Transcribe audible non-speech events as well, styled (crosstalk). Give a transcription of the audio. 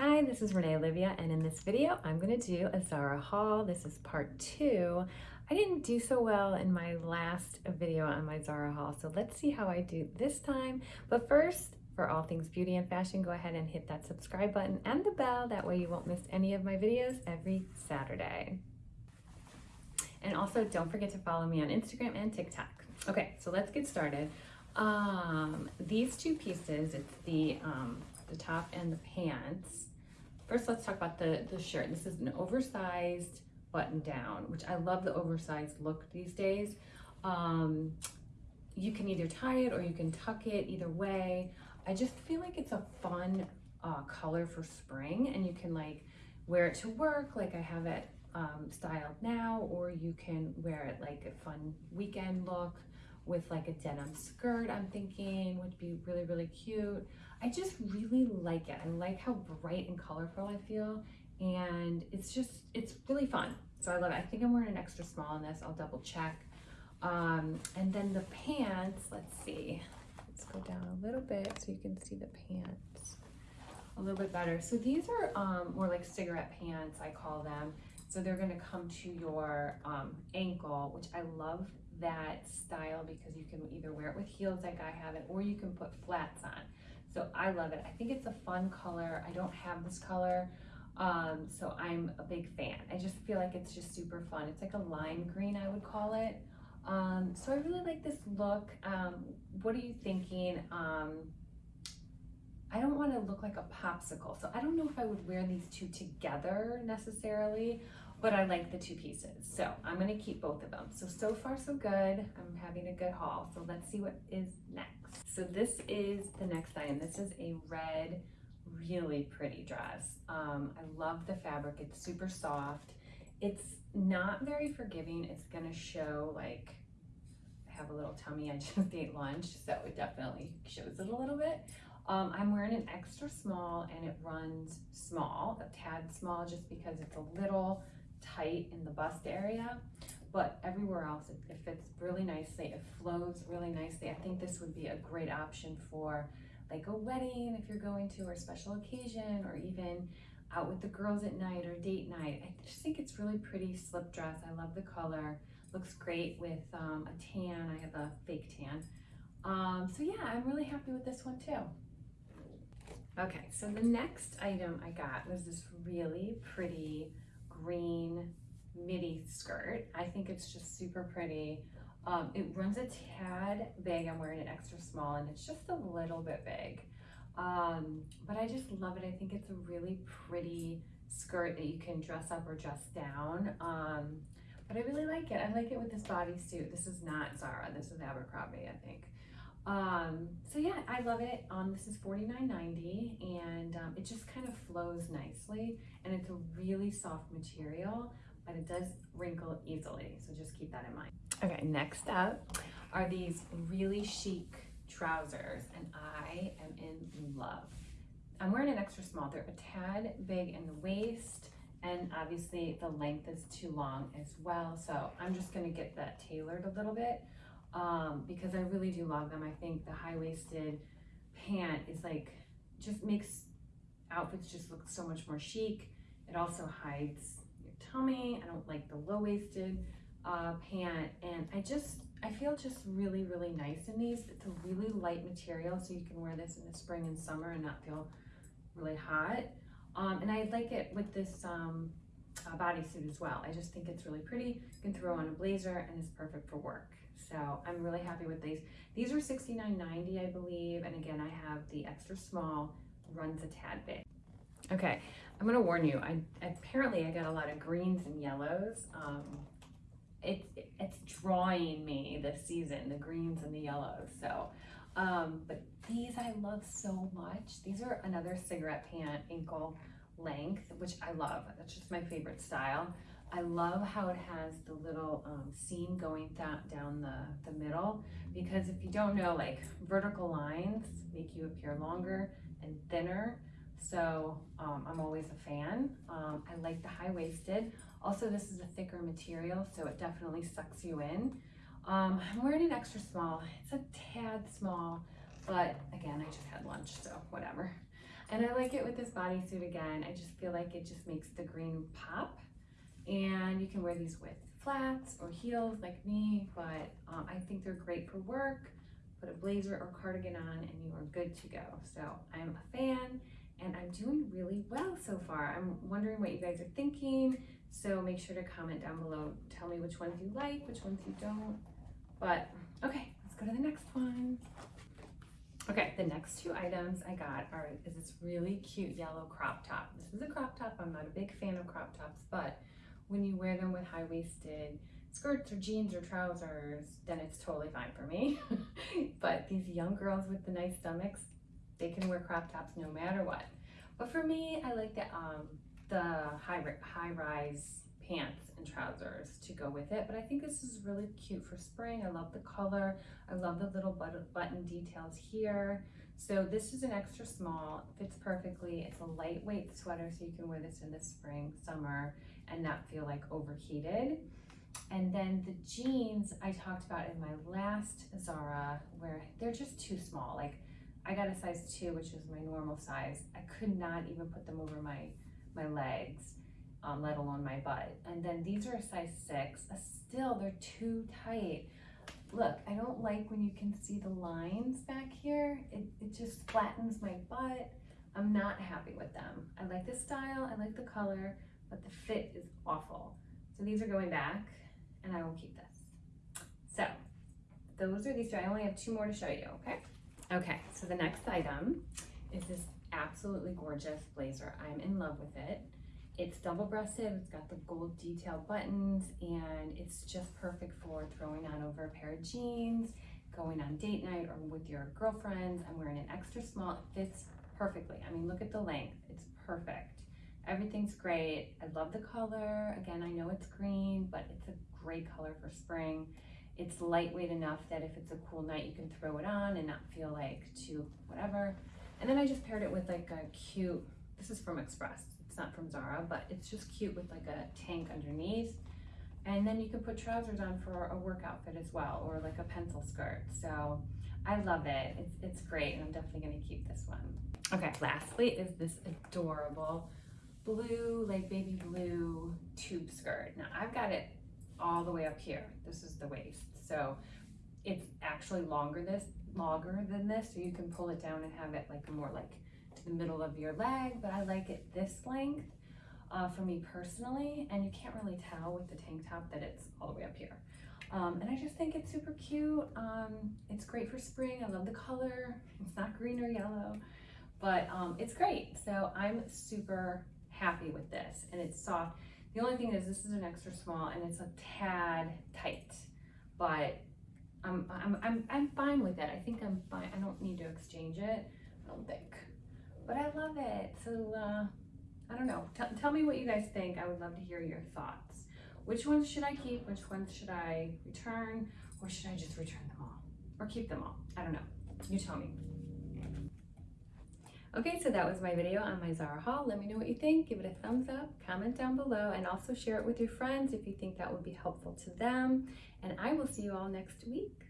Hi, this is Renee Olivia, and in this video, I'm gonna do a Zara haul. This is part two. I didn't do so well in my last video on my Zara haul, so let's see how I do this time. But first, for all things beauty and fashion, go ahead and hit that subscribe button and the bell. That way you won't miss any of my videos every Saturday. And also don't forget to follow me on Instagram and TikTok. Okay, so let's get started. Um, these two pieces, it's the, um, the top and the pants. First, let's talk about the, the shirt. This is an oversized button down, which I love the oversized look these days. Um, you can either tie it or you can tuck it, either way. I just feel like it's a fun uh, color for spring and you can like wear it to work like I have it um, styled now or you can wear it like a fun weekend look with like a denim skirt I'm thinking would be really really cute. I just really like it. I like how bright and colorful I feel and it's just it's really fun. So I love it. I think I'm wearing an extra small in this. I'll double check. Um, and then the pants, let's see. Let's go down a little bit so you can see the pants a little bit better. So these are um, more like cigarette pants, I call them. So they're gonna come to your um, ankle, which I love that style because you can either wear it with heels like I have it, or you can put flats on. So I love it. I think it's a fun color. I don't have this color, um, so I'm a big fan. I just feel like it's just super fun. It's like a lime green, I would call it. Um, so I really like this look. Um, what are you thinking? Um, I don't want to look like a popsicle. So I don't know if I would wear these two together necessarily, but I like the two pieces. So I'm going to keep both of them. So, so far so good. I'm having a good haul. So let's see what is next. So this is the next item. This is a red, really pretty dress. Um, I love the fabric. It's super soft. It's not very forgiving. It's going to show like I have a little tummy. I (laughs) just ate lunch, so it definitely shows it a little bit. Um, I'm wearing an extra small and it runs small, a tad small, just because it's a little tight in the bust area. But everywhere else, it, it fits really nicely. It flows really nicely. I think this would be a great option for like a wedding if you're going to, or a special occasion, or even out with the girls at night or date night. I just think it's really pretty slip dress. I love the color. Looks great with um, a tan. I have a fake tan. Um, so yeah, I'm really happy with this one too. Okay, so the next item I got was this really pretty green midi skirt. I think it's just super pretty. Um, it runs a tad big. I'm wearing an extra small and it's just a little bit big. Um, but I just love it. I think it's a really pretty skirt that you can dress up or dress down. Um, but I really like it. I like it with this bodysuit. This is not Zara. This is Abercrombie, I think. Um, so yeah, I love it. Um, this is $49.90 and um, it just kind of flows nicely and it's a really soft material, but it does wrinkle easily. So just keep that in mind. Okay, next up are these really chic trousers and I am in love. I'm wearing an extra small. They're a tad big in the waist and obviously the length is too long as well. So I'm just gonna get that tailored a little bit um, because I really do love them. I think the high-waisted pant is like, just makes outfits just look so much more chic. It also hides your tummy. I don't like the low-waisted uh, pant and I just, I feel just really, really nice in these. It's a really light material so you can wear this in the spring and summer and not feel really hot. Um, and I like it with this um, bodysuit as well. I just think it's really pretty. You can throw on a blazer and it's perfect for work. So I'm really happy with these. These are $69.90, I believe. And again, I have the extra small, runs a tad big. Okay, I'm gonna warn you, I apparently I got a lot of greens and yellows. Um, it, it's drawing me this season, the greens and the yellows. So, um, but these I love so much. These are another cigarette pant ankle length, which I love. That's just my favorite style. I love how it has the little um, seam going down the, the middle because if you don't know, like vertical lines make you appear longer and thinner. So um, I'm always a fan. Um, I like the high-waisted. Also, this is a thicker material, so it definitely sucks you in. Um, I'm wearing an extra small. It's a tad small, but again, I just had lunch, so whatever. And I like it with this bodysuit again. I just feel like it just makes the green pop. And you can wear these with flats or heels like me, but um, I think they're great for work. Put a blazer or cardigan on and you are good to go. So I'm a fan and I'm doing really well so far. I'm wondering what you guys are thinking. So make sure to comment down below. Tell me which ones you like, which ones you don't. But okay, let's go to the next one. Okay, the next two items I got are is this really cute yellow crop top. This is a crop top. I'm not a big fan of crop tops, but when you wear them with high-waisted skirts or jeans or trousers, then it's totally fine for me. (laughs) but these young girls with the nice stomachs, they can wear crop tops no matter what. But for me, I like the um the high high rise pants and trousers to go with it. But I think this is really cute for spring. I love the color. I love the little button details here. So this is an extra small, fits perfectly. It's a lightweight sweater, so you can wear this in the spring, summer, and not feel like overheated. And then the jeans I talked about in my last Zara, where they're just too small. Like I got a size two, which is my normal size. I could not even put them over my, my legs um, let alone my butt. And then these are a size six. Uh, still, they're too tight. Look, I don't like when you can see the lines back here. It, it just flattens my butt. I'm not happy with them. I like the style, I like the color, but the fit is awful. So these are going back and I will keep this. So those are these two. I only have two more to show you, okay? Okay, so the next item is this absolutely gorgeous blazer. I'm in love with it. It's double-breasted, it's got the gold detail buttons, and it's just perfect for throwing on over a pair of jeans, going on date night or with your girlfriends. I'm wearing an extra small, it fits perfectly. I mean, look at the length, it's perfect. Everything's great. I love the color. Again, I know it's green, but it's a great color for spring. It's lightweight enough that if it's a cool night, you can throw it on and not feel like too whatever. And then I just paired it with like a cute, this is from Express not from Zara, but it's just cute with like a tank underneath. And then you can put trousers on for a work outfit as well, or like a pencil skirt. So I love it. It's, it's great, and I'm definitely gonna keep this one. Okay, lastly is this adorable blue, like baby blue tube skirt. Now I've got it all the way up here. This is the waist. So it's actually longer this longer than this, so you can pull it down and have it like a more like the middle of your leg, but I like it this length uh, for me personally. And you can't really tell with the tank top that it's all the way up here. Um, and I just think it's super cute. Um, it's great for spring. I love the color. It's not green or yellow, but um, it's great. So I'm super happy with this and it's soft. The only thing is this is an extra small and it's a tad tight, but I'm, I'm, I'm, I'm fine with it. I think I'm fine. I don't need to exchange it. I don't think but I love it. So uh, I don't know. T tell me what you guys think. I would love to hear your thoughts. Which ones should I keep? Which ones should I return? Or should I just return them all? Or keep them all? I don't know. You tell me. Okay, so that was my video on my Zara haul. Let me know what you think. Give it a thumbs up, comment down below, and also share it with your friends if you think that would be helpful to them. And I will see you all next week.